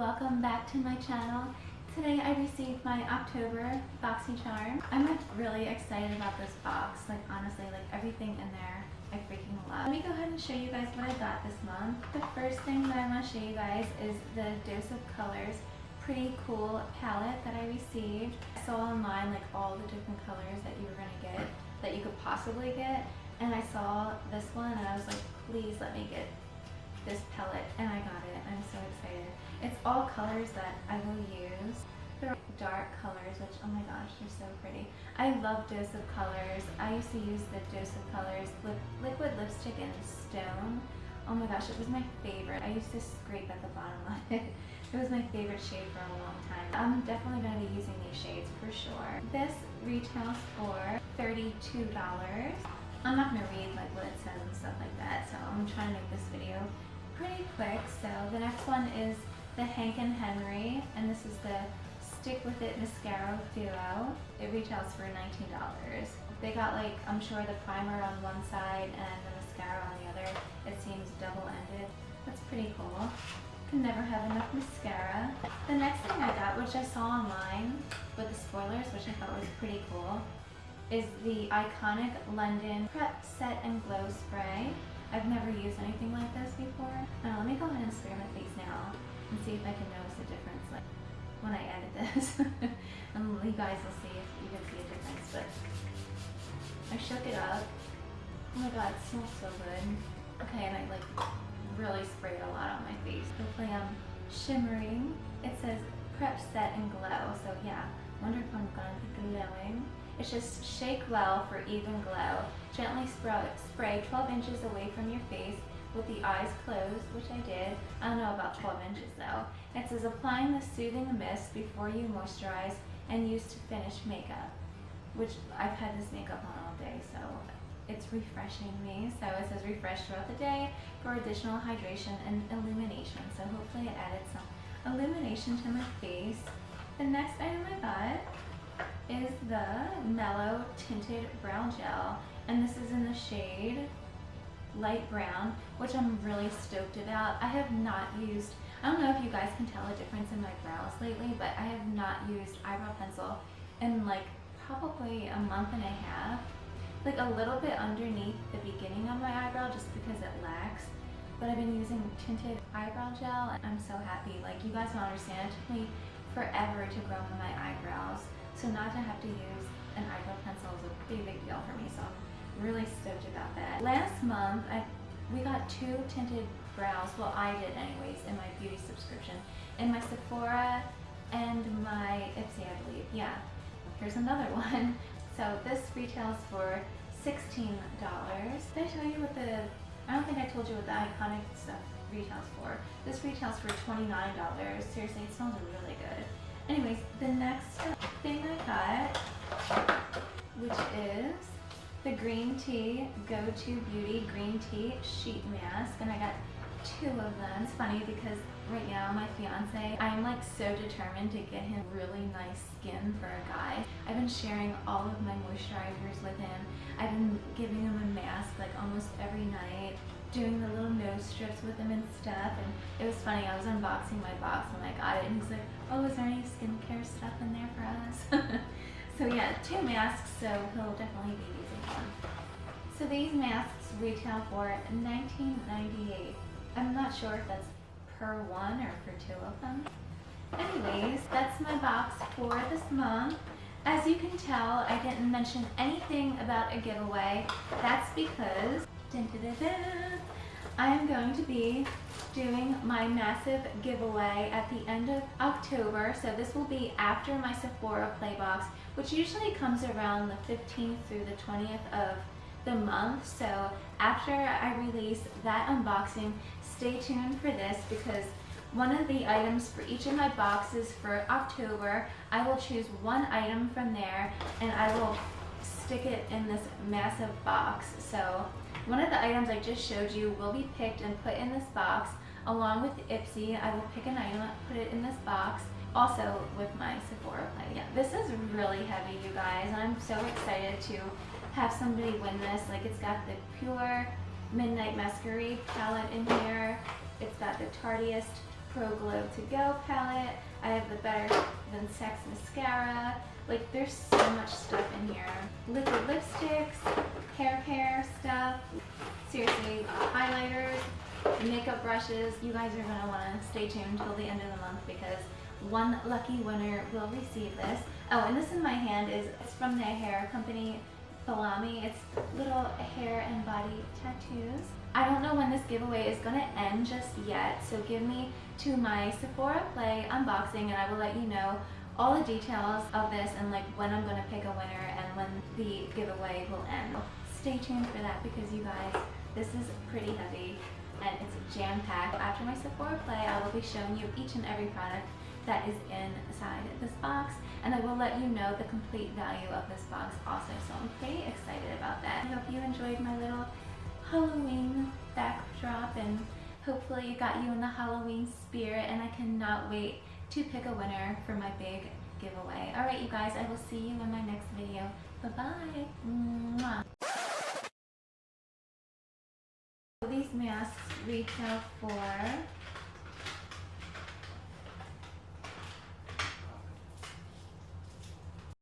welcome back to my channel. Today I received my October BoxyCharm. I'm like really excited about this box, like honestly, like everything in there I freaking love. Let me go ahead and show you guys what I got this month. The first thing that I want to show you guys is the Dose of Colors Pretty Cool palette that I received. I saw online like all the different colors that you were going to get, that you could possibly get, and I saw this one and I was like, please let me get this palette and I got it. I'm so excited. It's all colors that I will use. They're dark colors, which, oh my gosh, they're so pretty. I love Dose of Colors. I used to use the Dose of Colors lip, liquid lipstick in Stone. Oh my gosh, it was my favorite. I used to scrape at the bottom of it. It was my favorite shade for a long time. I'm definitely going to be using these shades for sure. This retails for $32. I'm not going to read like what it says and stuff like that, so I'm trying to make this video pretty quick. So the next one is the Hank and Henry, and this is the Stick With It Mascara Duo. It retails for $19. They got like, I'm sure the primer on one side and the mascara on the other. It seems double-ended. That's pretty cool. Can never have enough mascara. The next thing I got, which I saw online with the spoilers, which I thought was pretty cool, is the iconic London Prep Set and Glow Spray. I've never used anything like this before. Now let me go ahead and spray my face now and see if I can notice a difference like when I edit this. and you guys will see if you can see a difference. But I shook it up. Oh my god, it smells so good. Okay, and I like really sprayed a lot on my face. Hopefully I'm shimmering. It says prep set and glow. So yeah, wonder if I'm gonna be glowing. It's just shake well for even glow. Gently spray 12 inches away from your face with the eyes closed, which I did. I don't know about 12 inches though. It says applying the soothing mist before you moisturize and use to finish makeup, which I've had this makeup on all day, so it's refreshing me. So it says refresh throughout the day for additional hydration and illumination. So hopefully it added some illumination to my face. The next item I got is the Mellow Tinted Brow Gel. And this is in the shade light brown, which I'm really stoked about. I have not used, I don't know if you guys can tell a difference in my brows lately, but I have not used eyebrow pencil in like probably a month and a half. Like a little bit underneath the beginning of my eyebrow just because it lacks. But I've been using tinted eyebrow gel and I'm so happy. Like you guys don't understand, it took me forever to grow my eyebrows. So not to have to use an eyebrow pencil is a big, big deal for me. So really stoked about that. Last month, I we got two tinted brows. Well, I did anyways in my beauty subscription. In my Sephora and my Ipsy, I believe. Yeah. Here's another one. So this retails for $16. Did I tell you what the, I don't think I told you what the iconic stuff retails for. This retails for $29. Seriously, it smells really good. Anyways, the next thing I got, which is the Green Tea Go-To Beauty Green Tea Sheet Mask, and I got two of them. It's funny because right now my fiance, I'm like so determined to get him really nice skin for a guy. I've been sharing all of my moisturizers with him. I've been giving him a mask like almost every night doing the little nose strips with him and stuff and it was funny I was unboxing my box and I got it and he's like oh is there any skincare stuff in there for us so yeah two masks so he'll definitely be using one. So these masks retail for $19.98 I'm not sure if that's per one or for two of them. Anyways that's my box for this month. As you can tell, I didn't mention anything about a giveaway. That's because Dun, dun, dun, I am going to be doing my massive giveaway at the end of October. So this will be after my Sephora Playbox, which usually comes around the 15th through the 20th of the month. So after I release that unboxing, stay tuned for this because one of the items for each of my boxes for October, I will choose one item from there and I will stick it in this massive box. So one of the items I just showed you will be picked and put in this box along with Ipsy. I will pick an item, put it in this box, also with my Sephora play. Yeah, this is really heavy, you guys. I'm so excited to have somebody win this. Like, it's got the Pure Midnight Masquerade palette in here. It's got the Tarteist Pro Glow To Go palette. I have the Better Than Sex mascara. Like there's so much stuff in here. Liquid lipsticks, hair care stuff. Seriously, highlighters, makeup brushes. You guys are gonna wanna stay tuned till the end of the month because one lucky winner will receive this. Oh, and this in my hand is it's from the hair company Falami. It's little hair and body tattoos. I don't know when this giveaway is gonna end just yet, so give me to my Sephora Play unboxing and I will let you know all the details of this and like when I'm gonna pick a winner and when the giveaway will end. Stay tuned for that because you guys, this is pretty heavy and it's jam-packed. After my Sephora Play, I will be showing you each and every product that is inside this box and I will let you know the complete value of this box also so I'm pretty excited about that. I hope you enjoyed my little Halloween backdrop and hopefully it got you in the Halloween spirit and I cannot wait to pick a winner for my big giveaway. Alright you guys, I will see you in my next video. Bye-bye. These masks retail for